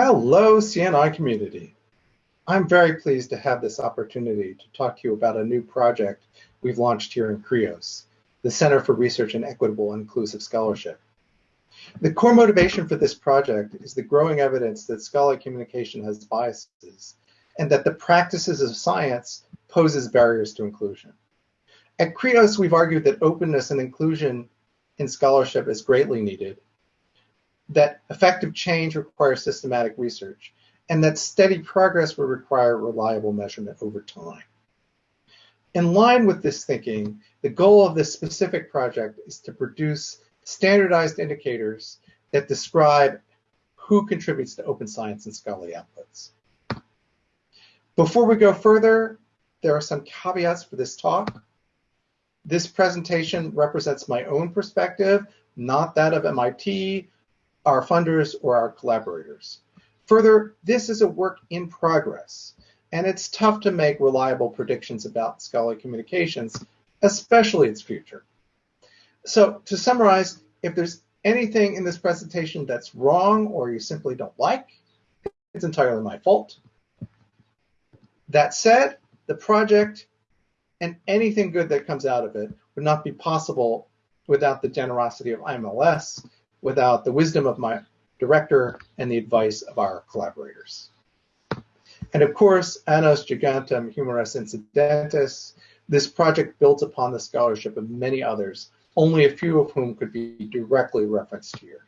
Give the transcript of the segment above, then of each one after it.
Hello, CNI community. I'm very pleased to have this opportunity to talk to you about a new project we've launched here in CREOS, the Center for Research in Equitable and Inclusive Scholarship. The core motivation for this project is the growing evidence that scholarly communication has biases and that the practices of science poses barriers to inclusion. At CREOS, we've argued that openness and inclusion in scholarship is greatly needed that effective change requires systematic research, and that steady progress will require reliable measurement over time. In line with this thinking, the goal of this specific project is to produce standardized indicators that describe who contributes to open science and scholarly outputs. Before we go further, there are some caveats for this talk. This presentation represents my own perspective, not that of MIT our funders or our collaborators. Further, this is a work in progress, and it's tough to make reliable predictions about scholarly communications, especially its future. So to summarize, if there's anything in this presentation that's wrong or you simply don't like, it's entirely my fault. That said, the project and anything good that comes out of it would not be possible without the generosity of IMLS without the wisdom of my director and the advice of our collaborators. And of course, Nanos Gigantum Humeris Insidentes, this project builds upon the scholarship of many others, only a few of whom could be directly referenced here.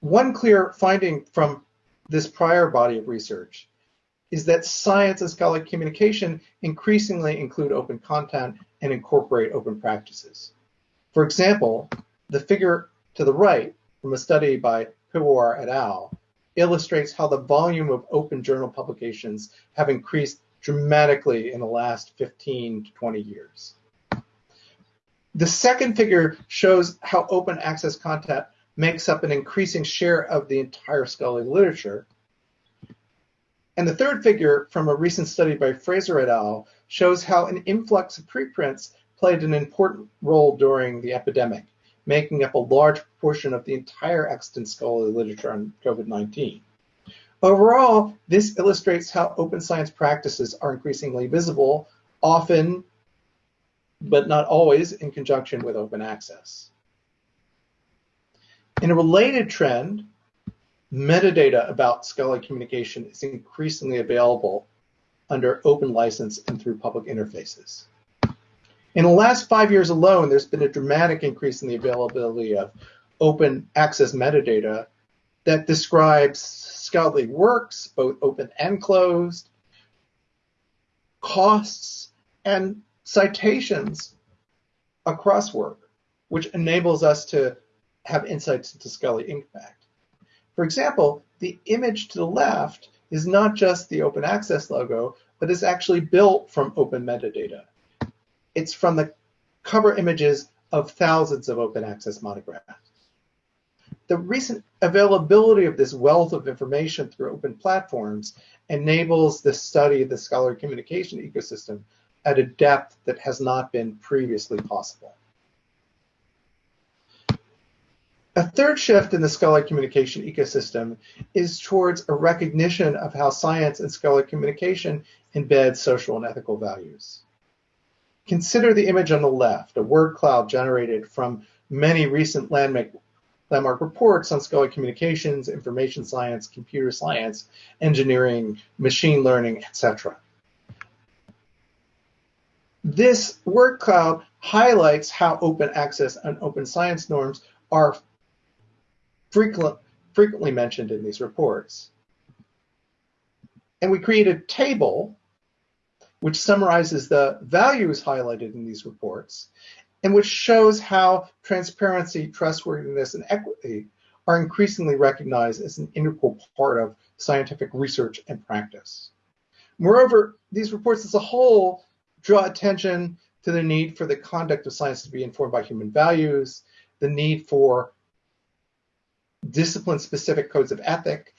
One clear finding from this prior body of research is that science and scholarly communication increasingly include open content and incorporate open practices. For example, the figure to the right from a study by Piwowar et al. illustrates how the volume of open journal publications have increased dramatically in the last 15 to 20 years. The second figure shows how open access content makes up an increasing share of the entire scholarly literature. And the third figure from a recent study by Fraser et al. shows how an influx of preprints played an important role during the epidemic, making up a large portion of the entire extant scholarly literature on COVID-19. Overall, this illustrates how open science practices are increasingly visible, often, but not always, in conjunction with open access. In a related trend, metadata about scholarly communication is increasingly available under open license and through public interfaces. In the last five years alone, there's been a dramatic increase in the availability of open access metadata that describes scholarly works, both open and closed, costs, and citations across work, which enables us to have insights into scholarly impact. For example, the image to the left is not just the open access logo, but is actually built from open metadata. It's from the cover images of thousands of open access monographs. The recent availability of this wealth of information through open platforms enables the study of the scholarly communication ecosystem at a depth that has not been previously possible. A third shift in the scholarly communication ecosystem is towards a recognition of how science and scholarly communication embed social and ethical values. Consider the image on the left, a word cloud generated from many recent landmark, landmark reports on scholarly communications, information science, computer science, engineering, machine learning, etc. This word cloud highlights how open access and open science norms are frequent, frequently mentioned in these reports. And we create a table which summarizes the values highlighted in these reports, and which shows how transparency, trustworthiness, and equity are increasingly recognized as an integral part of scientific research and practice. Moreover, these reports as a whole draw attention to the need for the conduct of science to be informed by human values, the need for discipline-specific codes of ethic,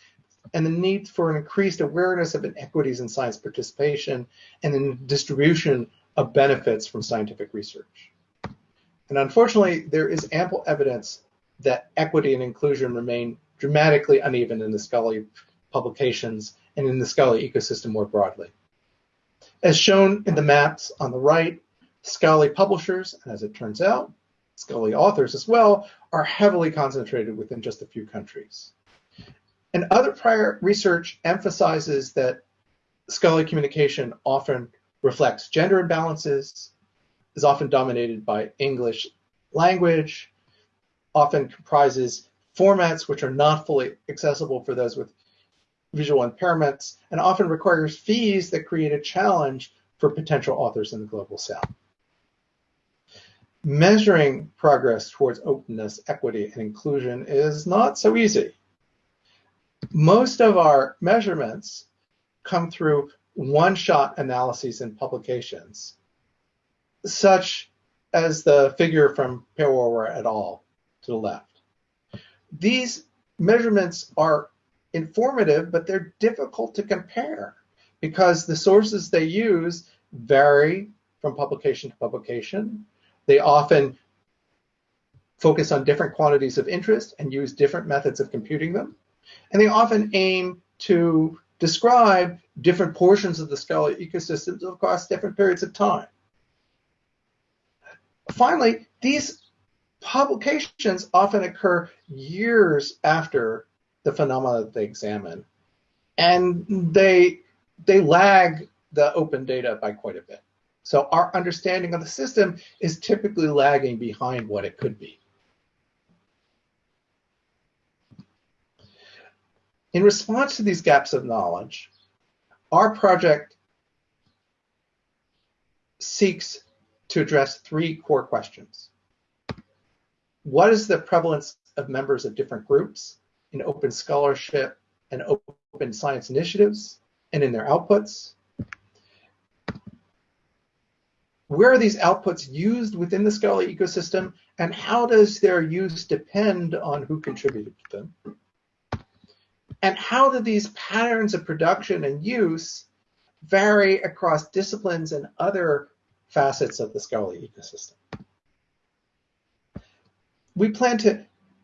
and the need for an increased awareness of inequities in science participation and in distribution of benefits from scientific research. And unfortunately, there is ample evidence that equity and inclusion remain dramatically uneven in the scholarly publications and in the scholarly ecosystem more broadly. As shown in the maps on the right, scholarly publishers, and as it turns out, scholarly authors as well, are heavily concentrated within just a few countries. And other prior research emphasizes that scholarly communication often reflects gender imbalances, is often dominated by English language, often comprises formats which are not fully accessible for those with visual impairments, and often requires fees that create a challenge for potential authors in the global south. Measuring progress towards openness, equity, and inclusion is not so easy. Most of our measurements come through one-shot analyses and publications, such as the figure from Pereira et al. to the left. These measurements are informative, but they're difficult to compare because the sources they use vary from publication to publication. They often focus on different quantities of interest and use different methods of computing them. And they often aim to describe different portions of the scholarly ecosystems across different periods of time. Finally, these publications often occur years after the phenomena that they examine, and they they lag the open data by quite a bit. So our understanding of the system is typically lagging behind what it could be. In response to these gaps of knowledge, our project seeks to address three core questions. What is the prevalence of members of different groups in open scholarship and open science initiatives and in their outputs? Where are these outputs used within the scholarly ecosystem and how does their use depend on who contributed to them? And how do these patterns of production and use vary across disciplines and other facets of the scholarly ecosystem? We plan to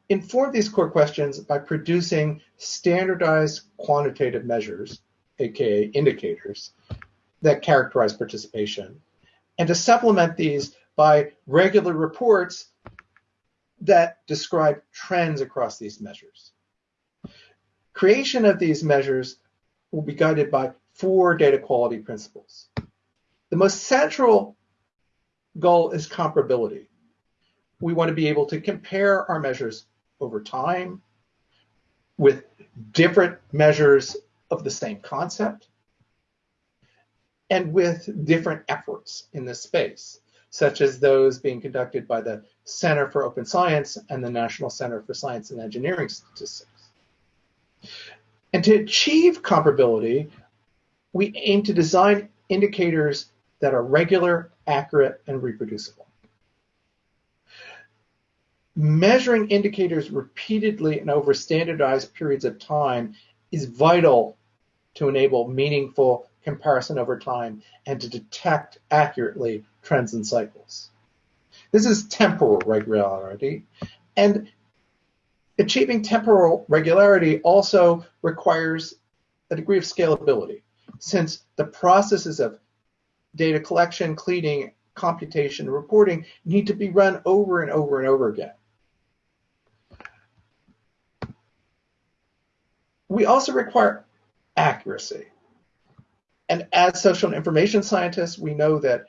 inform these core questions by producing standardized quantitative measures, aka indicators, that characterize participation, and to supplement these by regular reports that describe trends across these measures. Creation of these measures will be guided by four data quality principles. The most central goal is comparability. We want to be able to compare our measures over time with different measures of the same concept and with different efforts in this space, such as those being conducted by the Center for Open Science and the National Center for Science and Engineering Statistics. And to achieve comparability, we aim to design indicators that are regular, accurate, and reproducible. Measuring indicators repeatedly and over standardized periods of time is vital to enable meaningful comparison over time and to detect accurately trends and cycles. This is temporal regularity, and Achieving temporal regularity also requires a degree of scalability, since the processes of data collection, cleaning, computation, reporting need to be run over and over and over again. We also require accuracy. And as social and information scientists, we know that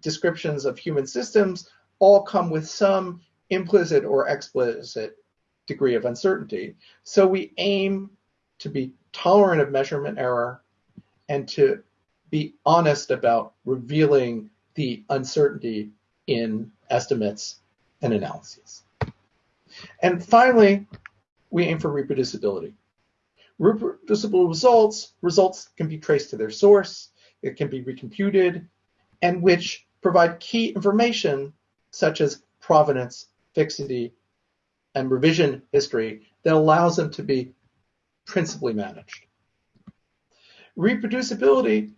descriptions of human systems all come with some implicit or explicit degree of uncertainty. So we aim to be tolerant of measurement error and to be honest about revealing the uncertainty in estimates and analyses. And finally, we aim for reproducibility. Reproducible results, results can be traced to their source, it can be recomputed, and which provide key information such as provenance, fixity, and revision history that allows them to be principally managed. Reproducibility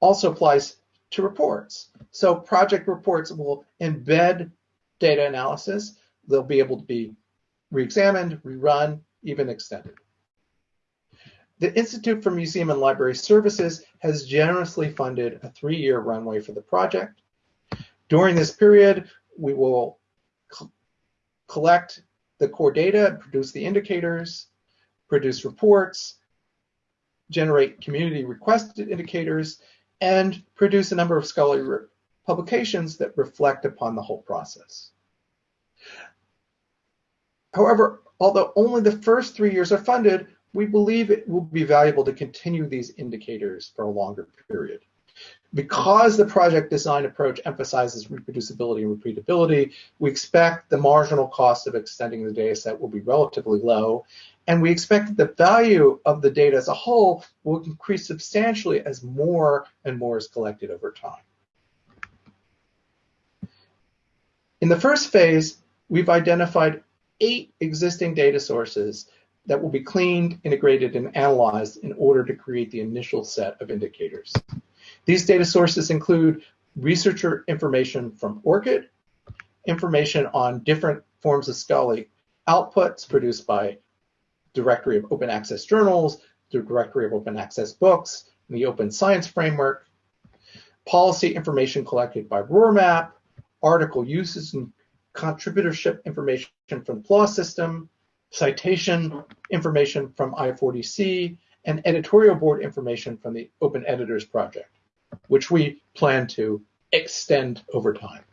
also applies to reports. So project reports will embed data analysis. They'll be able to be re-examined, rerun, even extended. The Institute for Museum and Library Services has generously funded a three-year runway for the project. During this period, we will collect the core data, produce the indicators, produce reports, generate community requested indicators, and produce a number of scholarly publications that reflect upon the whole process. However, although only the first three years are funded, we believe it will be valuable to continue these indicators for a longer period. Because the project design approach emphasizes reproducibility and repeatability, we expect the marginal cost of extending the data set will be relatively low, and we expect that the value of the data as a whole will increase substantially as more and more is collected over time. In the first phase, we've identified eight existing data sources that will be cleaned, integrated, and analyzed in order to create the initial set of indicators. These data sources include researcher information from ORCID, information on different forms of scholarly outputs produced by Directory of Open Access Journals, the Directory of Open Access Books, the Open Science Framework, policy information collected by ROARMAP, article uses and contributorship information from the PLOS system, citation information from I4OC, and editorial board information from the Open Editors Project, which we plan to extend over time.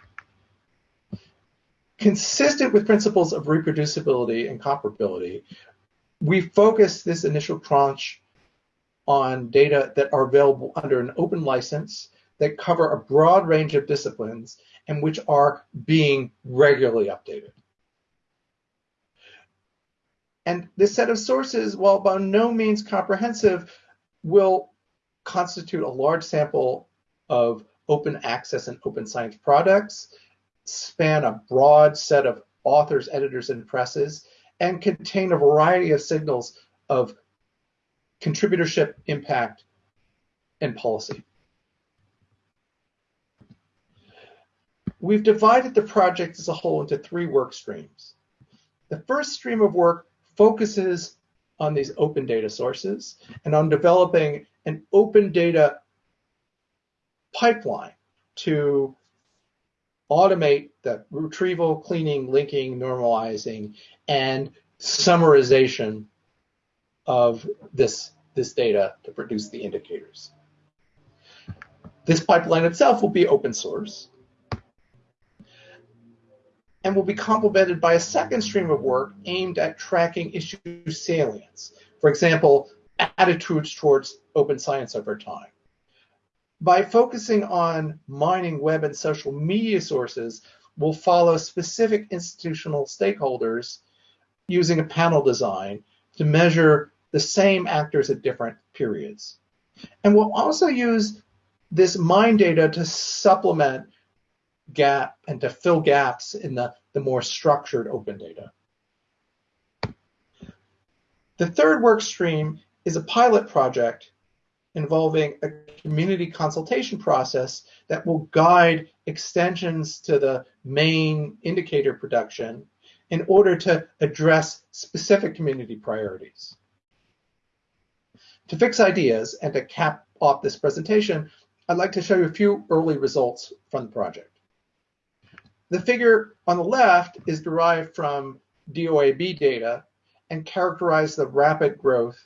Consistent with principles of reproducibility and comparability, we focus this initial tranche on data that are available under an open license that cover a broad range of disciplines and which are being regularly updated. And this set of sources, while by no means comprehensive, will constitute a large sample of open access and open science products, span a broad set of authors, editors, and presses, and contain a variety of signals of contributorship, impact, and policy. We've divided the project as a whole into three work streams. The first stream of work focuses on these open data sources and on developing an open data pipeline to automate the retrieval, cleaning, linking, normalizing, and summarization of this, this data to produce the indicators. This pipeline itself will be open source and will be complemented by a second stream of work aimed at tracking issue salience. For example, attitudes towards open science over time. By focusing on mining web and social media sources, we'll follow specific institutional stakeholders using a panel design to measure the same actors at different periods. And we'll also use this mine data to supplement gap and to fill gaps in the, the more structured open data. The third work stream is a pilot project involving a community consultation process that will guide extensions to the main indicator production in order to address specific community priorities. To fix ideas and to cap off this presentation, I'd like to show you a few early results from the project. The figure on the left is derived from DOAB data and characterize the rapid growth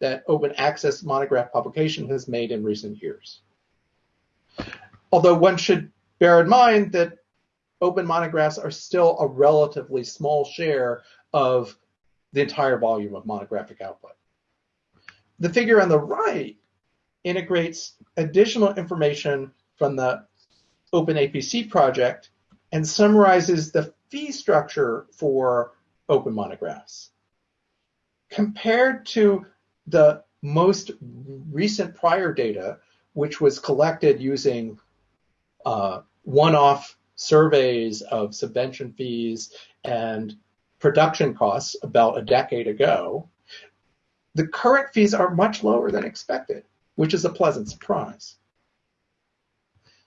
that open access monograph publication has made in recent years. Although one should bear in mind that open monographs are still a relatively small share of the entire volume of monographic output. The figure on the right integrates additional information from the Open APC project and summarizes the fee structure for open monographs. Compared to the most recent prior data, which was collected using uh, one-off surveys of subvention fees and production costs about a decade ago, the current fees are much lower than expected, which is a pleasant surprise.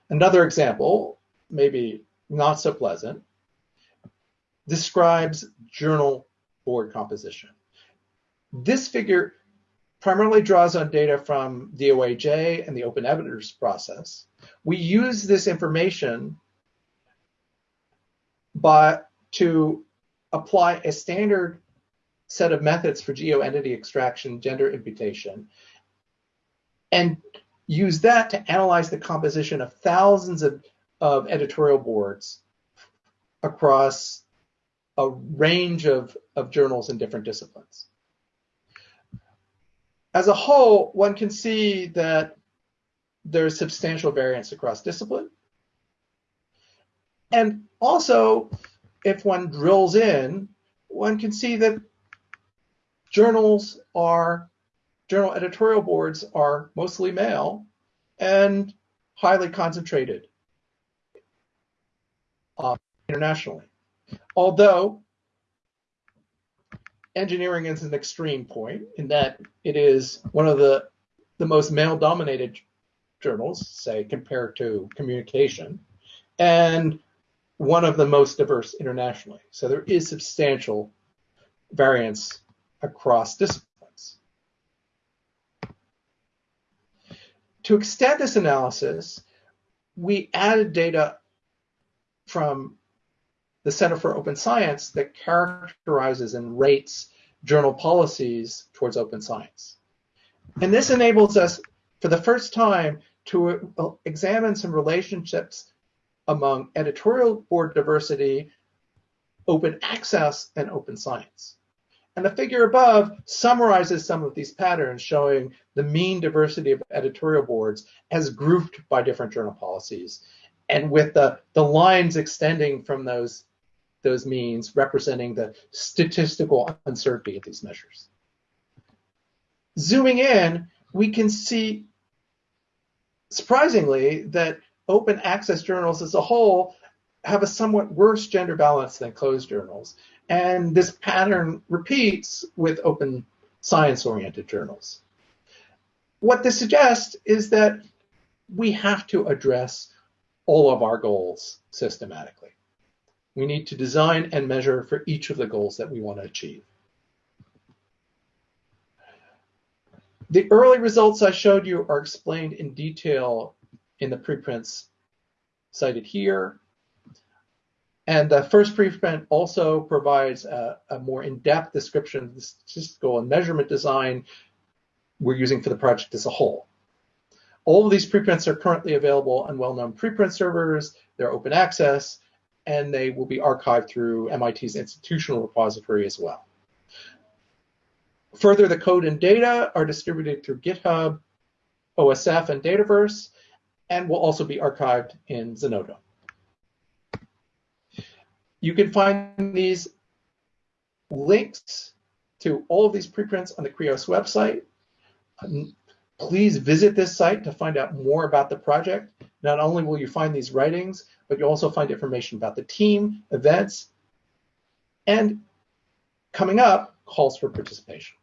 Another example, maybe not so pleasant, describes journal board composition. This figure primarily draws on data from the and the open editors process. We use this information but to apply a standard set of methods for geoentity extraction, gender imputation, and use that to analyze the composition of thousands of, of editorial boards across a range of, of journals in different disciplines. As a whole, one can see that there's substantial variance across discipline. And also, if one drills in, one can see that journals are, journal editorial boards are mostly male and highly concentrated uh, internationally. Although engineering is an extreme point in that it is one of the, the most male dominated journals, say, compared to communication, and one of the most diverse internationally. So there is substantial variance across disciplines. To extend this analysis, we added data from the Center for Open Science that characterizes and rates journal policies towards open science. And this enables us, for the first time, to uh, examine some relationships among editorial board diversity, open access, and open science. And the figure above summarizes some of these patterns showing the mean diversity of editorial boards as grouped by different journal policies and with the, the lines extending from those, those means representing the statistical uncertainty of these measures. Zooming in, we can see, surprisingly, that open access journals as a whole have a somewhat worse gender balance than closed journals. And this pattern repeats with open science oriented journals. What this suggests is that we have to address all of our goals systematically. We need to design and measure for each of the goals that we want to achieve. The early results I showed you are explained in detail in the preprints cited here. And the first preprint also provides a, a more in-depth description of the statistical and measurement design we're using for the project as a whole. All of these preprints are currently available on well-known preprint servers. They're open access, and they will be archived through MIT's institutional repository as well. Further, the code and data are distributed through GitHub, OSF, and Dataverse, and will also be archived in Zenodo. You can find these links to all of these preprints on the CREOS website. Please visit this site to find out more about the project. Not only will you find these writings, but you'll also find information about the team, events, and coming up, calls for participation.